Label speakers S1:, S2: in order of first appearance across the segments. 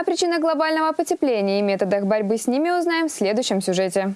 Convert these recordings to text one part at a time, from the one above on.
S1: О причинах глобального потепления и методах борьбы с ними узнаем в следующем сюжете.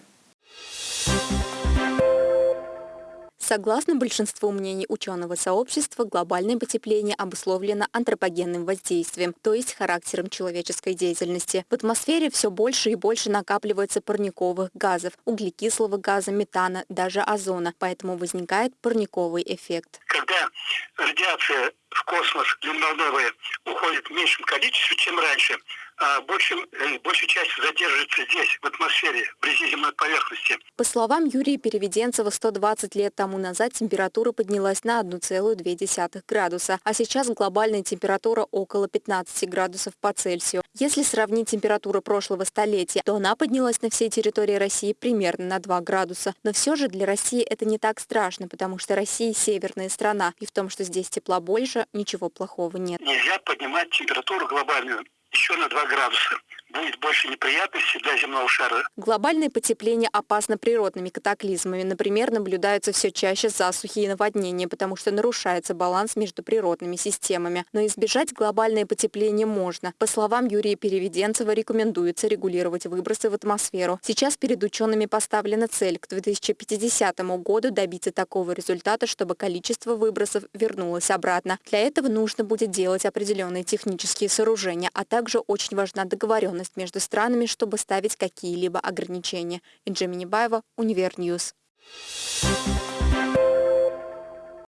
S2: Согласно большинству мнений ученого сообщества, глобальное потепление обусловлено антропогенным воздействием, то есть характером человеческой деятельности. В атмосфере все больше и больше накапливается парниковых газов, углекислого газа, метана, даже озона, поэтому возникает парниковый эффект.
S3: Когда радиация в космос длинноволновая уходит в меньшем количестве, чем раньше, а большим, э, большая часть задерживается здесь, в атмосфере, вблизи земной поверхности.
S2: По словам Юрия Переведенцева, 120 лет тому назад температура поднялась на 1,2 градуса, а сейчас глобальная температура около 15 градусов по Цельсию. Если сравнить температуру прошлого столетия, то она поднялась на всей территории России примерно на 2 градуса. Но все же для России это не так страшно, потому что Россия северная страна, и в том, что здесь тепла больше, ничего плохого нет.
S3: Нельзя поднимать температуру глобальную еще на 2 градуса будет больше неприятностей для земного шара.
S2: Глобальное потепление опасно природными катаклизмами. Например, наблюдаются все чаще засухи и наводнения, потому что нарушается баланс между природными системами. Но избежать глобальное потепление можно. По словам Юрия Переведенцева, рекомендуется регулировать выбросы в атмосферу. Сейчас перед учеными поставлена цель к 2050 году добиться такого результата, чтобы количество выбросов вернулось обратно. Для этого нужно будет делать определенные технические сооружения, а также очень важна договоренность договоренность между странами, чтобы ставить какие-либо ограничения. Инджи Минибаева, Univer News. Thank you